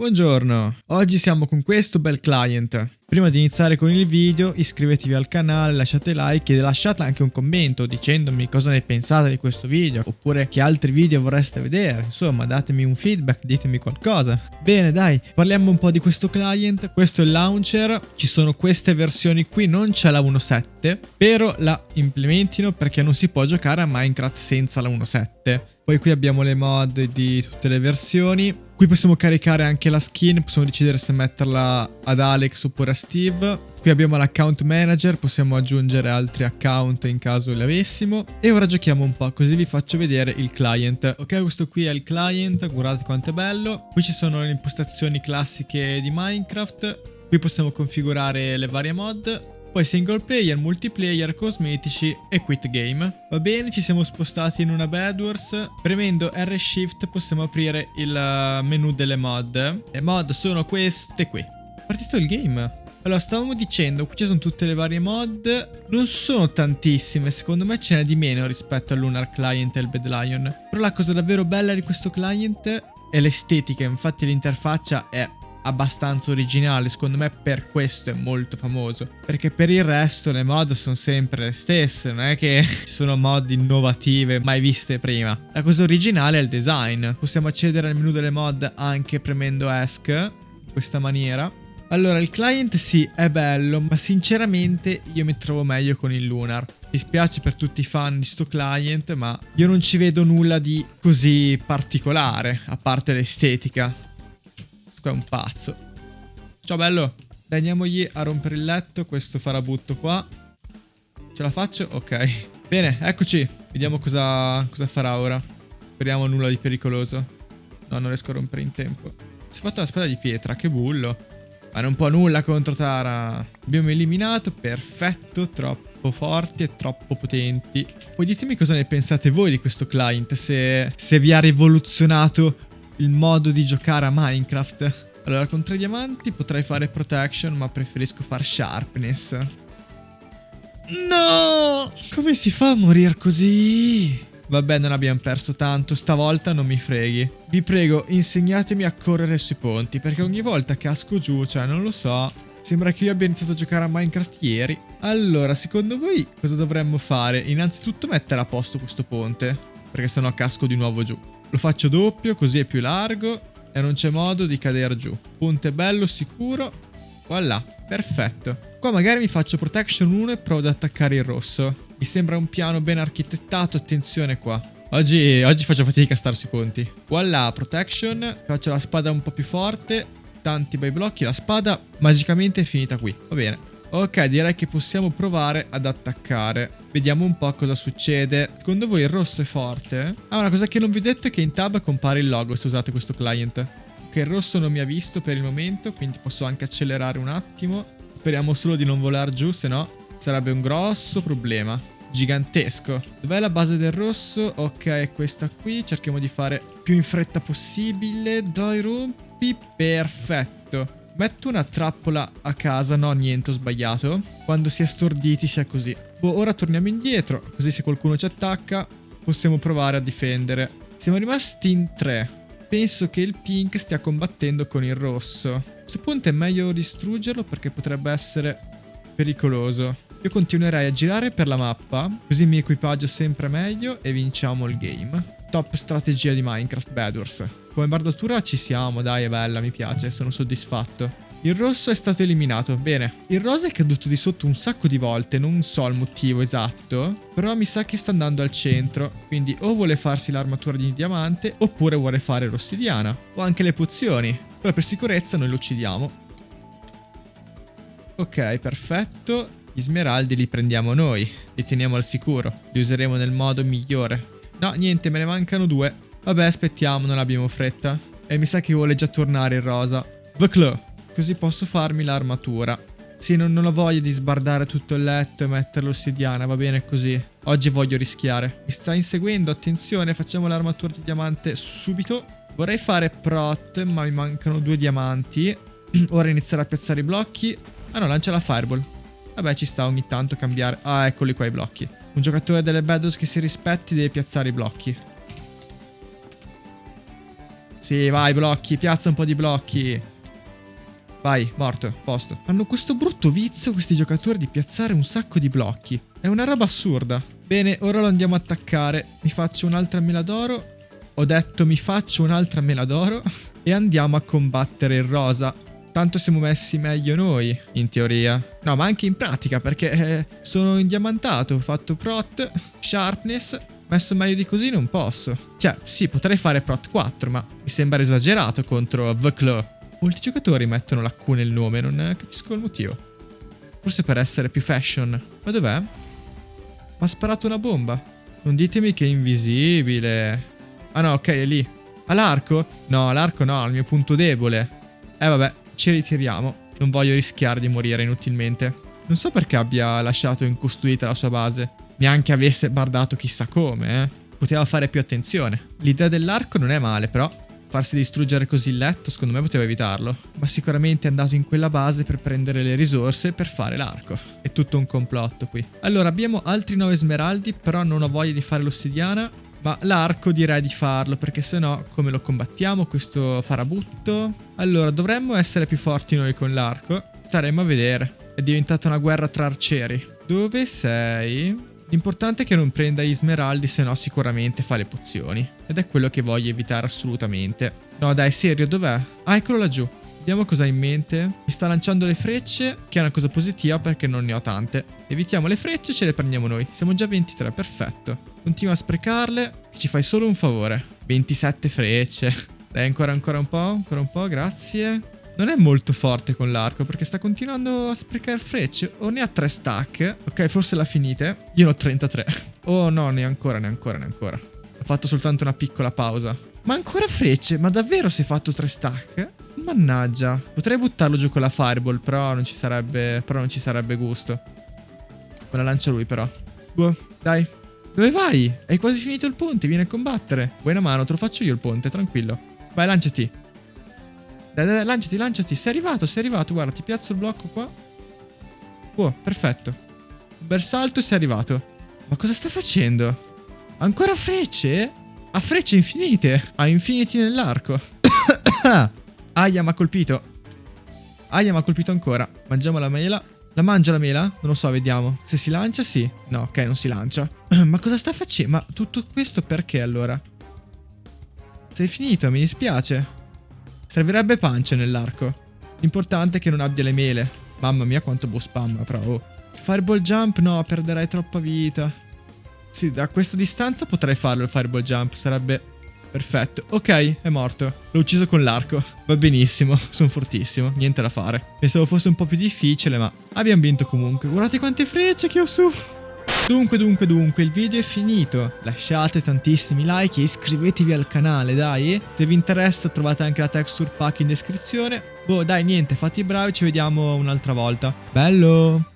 Buongiorno, oggi siamo con questo bel client. Prima di iniziare con il video iscrivetevi al canale, lasciate like e lasciate anche un commento dicendomi cosa ne pensate di questo video oppure che altri video vorreste vedere, insomma datemi un feedback, ditemi qualcosa. Bene dai, parliamo un po' di questo client, questo è il launcher, ci sono queste versioni qui, non c'è la 1.7, però la implementino perché non si può giocare a Minecraft senza la 1.7. Poi qui abbiamo le mod di tutte le versioni. Qui possiamo caricare anche la skin, possiamo decidere se metterla ad Alex oppure a Steve. Qui abbiamo l'account manager, possiamo aggiungere altri account in caso li avessimo. E ora giochiamo un po', così vi faccio vedere il client. Ok, questo qui è il client, guardate quanto è bello. Qui ci sono le impostazioni classiche di Minecraft. Qui possiamo configurare le varie mod. Poi single player, multiplayer, cosmetici e quit game. Va bene, ci siamo spostati in una Bedwars. Premendo R Shift possiamo aprire il eh, menu delle mod. Le mod sono queste qui. Partito il game. Allora, stavamo dicendo, qui ci sono tutte le varie mod, non sono tantissime, secondo me ce n'è di meno rispetto al Lunar Client e al Bad Lion. Però la cosa davvero bella di questo client è l'estetica, infatti l'interfaccia è abbastanza originale, secondo me per questo è molto famoso, perché per il resto le mod sono sempre le stesse, non è che sono mod innovative mai viste prima. La cosa originale è il design, possiamo accedere al menu delle mod anche premendo ESC, in questa maniera. Allora, il client sì, è bello, ma sinceramente io mi trovo meglio con il Lunar. Mi spiace per tutti i fan di sto client, ma io non ci vedo nulla di così particolare, a parte l'estetica. Qua è un pazzo. Ciao bello. Dai, andiamogli a rompere il letto. Questo farabutto qua. Ce la faccio? Ok. Bene, eccoci. Vediamo cosa, cosa farà ora. Speriamo nulla di pericoloso. No, non riesco a rompere in tempo. Si è fatto la spada di pietra, che bullo. Ma non può nulla contro Tara. Abbiamo eliminato, perfetto, troppo forti e troppo potenti. Poi ditemi cosa ne pensate voi di questo client, se, se vi ha rivoluzionato il modo di giocare a Minecraft. Allora, con tre diamanti potrei fare protection, ma preferisco fare sharpness. No! Come si fa a morire così? Vabbè, non abbiamo perso tanto, stavolta non mi freghi. Vi prego, insegnatemi a correre sui ponti, perché ogni volta casco giù, cioè, non lo so, sembra che io abbia iniziato a giocare a Minecraft ieri. Allora, secondo voi cosa dovremmo fare? Innanzitutto mettere a posto questo ponte, perché sennò casco di nuovo giù. Lo faccio doppio, così è più largo e non c'è modo di cadere giù. Punte bello, sicuro. Voilà, perfetto. Qua magari mi faccio protection 1 e provo ad attaccare il rosso. Mi sembra un piano ben architettato, attenzione qua. Oggi, oggi faccio fatica a star sui ponti. Voilà, protection. Faccio la spada un po' più forte. Tanti bei blocchi. La spada magicamente è finita qui. Va bene. Ok, direi che possiamo provare ad attaccare. Vediamo un po' cosa succede. Secondo voi il rosso è forte? Ah, una cosa che non vi ho detto è che in tab compare il logo se usate questo client. Che il rosso non mi ha visto per il momento, quindi posso anche accelerare un attimo. Speriamo solo di non volare giù, se no sarebbe un grosso problema. Gigantesco. Dov'è la base del rosso? Ok, è questa qui. Cerchiamo di fare più in fretta possibile. Dai, rompi. Perfetto. Metto una trappola a casa, no niente ho sbagliato. Quando si è storditi sia così. Boh, ora torniamo indietro, così se qualcuno ci attacca possiamo provare a difendere. Siamo rimasti in tre. Penso che il pink stia combattendo con il rosso. A questo punto è meglio distruggerlo perché potrebbe essere pericoloso. Io continuerei a girare per la mappa, così mi equipaggio sempre meglio e vinciamo il game. Top strategia di Minecraft Bedwars. Come bardatura ci siamo, dai, è bella, mi piace, sono soddisfatto. Il rosso è stato eliminato, bene. Il rosa è caduto di sotto un sacco di volte, non so il motivo esatto, però mi sa che sta andando al centro, quindi o vuole farsi l'armatura di diamante oppure vuole fare l'ossidiana, o anche le pozioni, però per sicurezza noi lo uccidiamo. Ok, perfetto, gli smeraldi li prendiamo noi, li teniamo al sicuro, li useremo nel modo migliore. No, niente, me ne mancano due. Vabbè, aspettiamo, non abbiamo fretta. E mi sa che vuole già tornare il rosa. The Claw. Così posso farmi l'armatura. Sì, non, non ho voglia di sbardare tutto il letto e mettere l'ossidiana, va bene così. Oggi voglio rischiare. Mi sta inseguendo, attenzione, facciamo l'armatura di diamante subito. Vorrei fare prot, ma mi mancano due diamanti. Ora iniziare a piazzare i blocchi. Ah no, lancia la fireball. Vabbè, ci sta ogni tanto cambiare. Ah, eccoli qua i blocchi. Un giocatore delle Battles che si rispetti deve piazzare i blocchi. Sì, vai, blocchi. Piazza un po' di blocchi. Vai, morto, posto. Hanno questo brutto vizio questi giocatori di piazzare un sacco di blocchi. È una roba assurda. Bene, ora lo andiamo a attaccare. Mi faccio un'altra mela d'oro. Ho detto mi faccio un'altra mela d'oro. E andiamo a combattere il rosa. Tanto siamo messi meglio noi, in teoria. No, ma anche in pratica, perché eh, sono indiamantato, ho fatto prot, sharpness, messo meglio di così non posso. Cioè, sì, potrei fare prot 4, ma mi sembra esagerato contro The Claw. Molti giocatori mettono la Q nel nome, non capisco il motivo. Forse per essere più fashion. Ma dov'è? Mi ha sparato una bomba. Non ditemi che è invisibile. Ah no, ok, è lì. All'arco? No, l'arco no, al mio punto debole. Eh vabbè, ci ritiriamo. Non voglio rischiare di morire inutilmente. Non so perché abbia lasciato incostruita la sua base. Neanche avesse bardato chissà come, eh. Poteva fare più attenzione. L'idea dell'arco non è male, però farsi distruggere così il letto, secondo me poteva evitarlo. Ma sicuramente è andato in quella base per prendere le risorse per fare l'arco. È tutto un complotto qui. Allora, abbiamo altri 9 smeraldi, però non ho voglia di fare l'ossidiana. Ma l'arco direi di farlo, perché se no come lo combattiamo questo farabutto? Allora, dovremmo essere più forti noi con l'arco. Staremo a vedere. È diventata una guerra tra arcieri. Dove sei? L'importante è che non prenda gli smeraldi, se no sicuramente fa le pozioni. Ed è quello che voglio evitare assolutamente. No dai, serio, dov'è? Ah, eccolo laggiù. Vediamo cosa ha in mente. Mi sta lanciando le frecce, che è una cosa positiva perché non ne ho tante. Evitiamo le frecce e ce le prendiamo noi. Siamo già 23, perfetto. Continua a sprecarle, ci fai solo un favore. 27 frecce. Dai, ancora, ancora un po', ancora un po', grazie. Non è molto forte con l'arco perché sta continuando a sprecare frecce. O ne ha 3 stack. Ok, forse l'ha finite. Io ne ho 33. Oh no, ne ancora, ne ancora, ne ancora. Ho fatto soltanto una piccola pausa. Ma ancora frecce? Ma davvero si è fatto 3 stack? Mannaggia. Potrei buttarlo giù con la fireball, però non ci sarebbe, però non ci sarebbe gusto. Me la lancia lui però. Boh, dai. Dove vai? Hai quasi finito il ponte, vieni a combattere. Vuoi una mano? Te lo faccio io il ponte, tranquillo. Vai, lanciati. Dai, dai, lanciati, lanciati. Sei arrivato, sei arrivato. Guarda, ti piazzo il blocco qua. Oh, perfetto. Un bel salto e sei arrivato. Ma cosa sta facendo? Ancora frecce? Ha frecce infinite. Ha infiniti nell'arco. Aia, mi ha colpito. Aia, mi ha colpito ancora. Mangiamo la mela. La mangia la mela? Non lo so, vediamo. Se si lancia, sì. No, ok, non si lancia. Ma cosa sta facendo? Ma tutto questo perché allora? Sei finito, mi dispiace. Servirebbe pancia nell'arco. L'importante è che non abbia le mele. Mamma mia quanto boss spam, però. Oh. Fireball jump? No, perderai troppa vita. Sì, da questa distanza potrei farlo il fireball jump. Sarebbe perfetto. Ok, è morto. L'ho ucciso con l'arco. Va benissimo, sono fortissimo. Niente da fare. Pensavo fosse un po' più difficile, ma abbiamo vinto comunque. Guardate quante frecce che ho su. Dunque, dunque, dunque, il video è finito. Lasciate tantissimi like e iscrivetevi al canale, dai. Se vi interessa trovate anche la texture pack in descrizione. Boh, dai, niente, fate i bravi, ci vediamo un'altra volta. Bello!